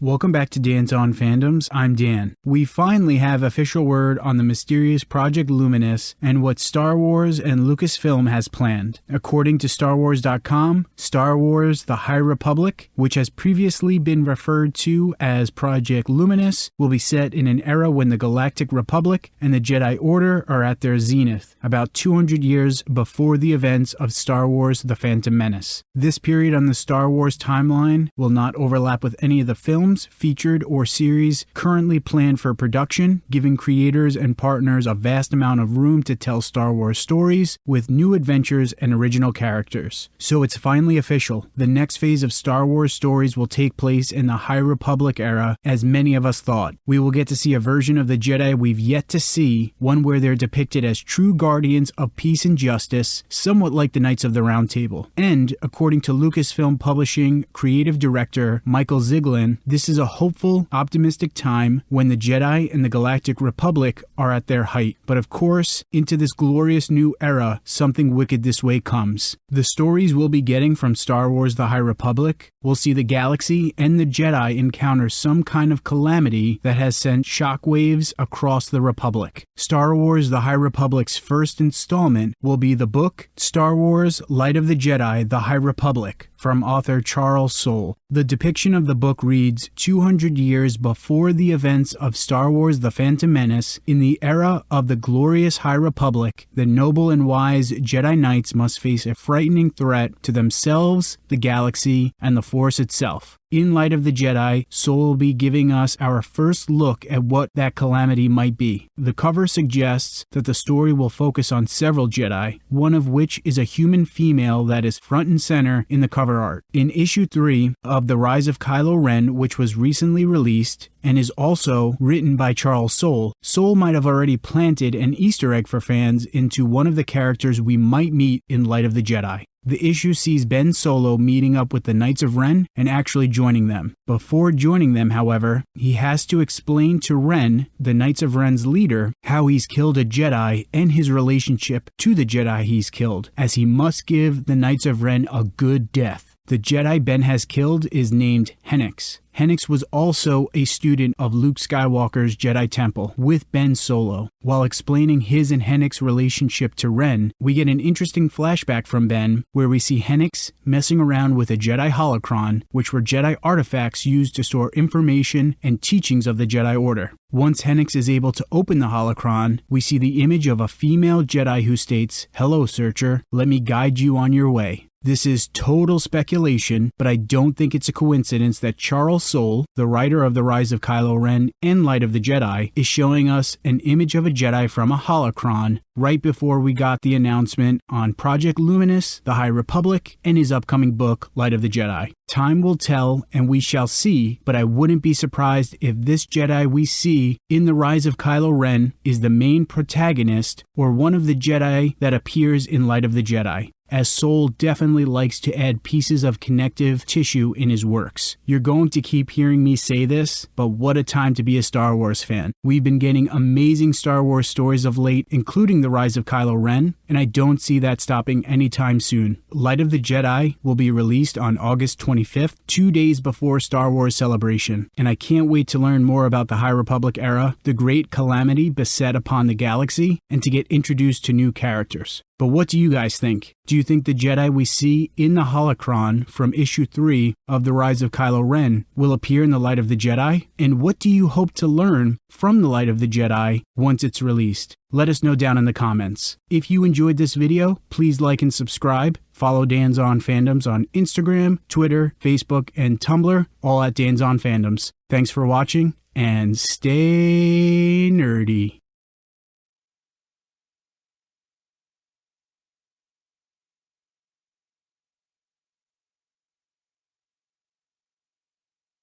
Welcome back to Dan's On Fandoms. I'm Dan. We finally have official word on the mysterious Project Luminous and what Star Wars and Lucasfilm has planned. According to StarWars.com, Star Wars The High Republic, which has previously been referred to as Project Luminous, will be set in an era when the Galactic Republic and the Jedi Order are at their zenith, about 200 years before the events of Star Wars The Phantom Menace. This period on the Star Wars timeline will not overlap with any of the films films, featured, or series currently planned for production, giving creators and partners a vast amount of room to tell Star Wars stories with new adventures and original characters. So it's finally official. The next phase of Star Wars stories will take place in the High Republic era, as many of us thought. We will get to see a version of the Jedi we've yet to see, one where they're depicted as true guardians of peace and justice, somewhat like the Knights of the Round Table. And, according to Lucasfilm Publishing creative director Michael Siglain, this is a hopeful, optimistic time when the Jedi and the Galactic Republic are at their height. But of course, into this glorious new era, something wicked this way comes. The stories we'll be getting from Star Wars The High Republic will see the galaxy and the Jedi encounter some kind of calamity that has sent shockwaves across the Republic. Star Wars The High Republic's first installment will be the book Star Wars Light of the Jedi The High Republic from author Charles Soule. The depiction of the book reads 200 years before the events of Star Wars The Phantom Menace, in the era of the glorious High Republic, the noble and wise Jedi Knights must face a frightening threat to themselves, the galaxy, and the Force itself. In light of the Jedi, Soule will be giving us our first look at what that calamity might be. The cover suggests that the story will focus on several Jedi, one of which is a human female that is front and center in the cover art. In issue 3 of The Rise of Kylo Ren, which was recently released, and is also written by Charles Soule, Soule might have already planted an Easter egg for fans into one of the characters we might meet in Light of the Jedi. The issue sees Ben Solo meeting up with the Knights of Ren and actually joining them. Before joining them, however, he has to explain to Ren, the Knights of Ren's leader, how he's killed a Jedi and his relationship to the Jedi he's killed, as he must give the Knights of Ren a good death. The Jedi Ben has killed is named Hennix, Hennix was also a student of Luke Skywalker's Jedi Temple with Ben Solo. While explaining his and Hennix's relationship to Ren, we get an interesting flashback from Ben where we see Hennix messing around with a Jedi holocron, which were Jedi artifacts used to store information and teachings of the Jedi Order. Once Hennix is able to open the holocron, we see the image of a female Jedi who states, Hello, searcher, let me guide you on your way. This is total speculation, but I don't think it's a coincidence that Charles Soule, the writer of The Rise of Kylo Ren and Light of the Jedi, is showing us an image of a Jedi from a holocron right before we got the announcement on Project Luminous, The High Republic, and his upcoming book, Light of the Jedi. Time will tell, and we shall see, but I wouldn't be surprised if this Jedi we see in The Rise of Kylo Ren is the main protagonist or one of the Jedi that appears in Light of the Jedi as Soule definitely likes to add pieces of connective tissue in his works. You're going to keep hearing me say this, but what a time to be a Star Wars fan. We've been getting amazing Star Wars stories of late, including The Rise of Kylo Ren, and I don't see that stopping anytime soon. Light of the Jedi will be released on August 25th, two days before Star Wars Celebration, and I can't wait to learn more about the High Republic era, the great calamity beset upon the galaxy, and to get introduced to new characters. But what do you guys think? Do you think the Jedi we see in the holocron from issue 3 of The Rise of Kylo Ren will appear in the Light of the Jedi? And what do you hope to learn from the Light of the Jedi once it's released? Let us know down in the comments. If you enjoyed this video, please like and subscribe. Follow Dan's On Fandoms on Instagram, Twitter, Facebook, and Tumblr, all at Dan's On Fandoms. Thanks for watching and stay nerdy.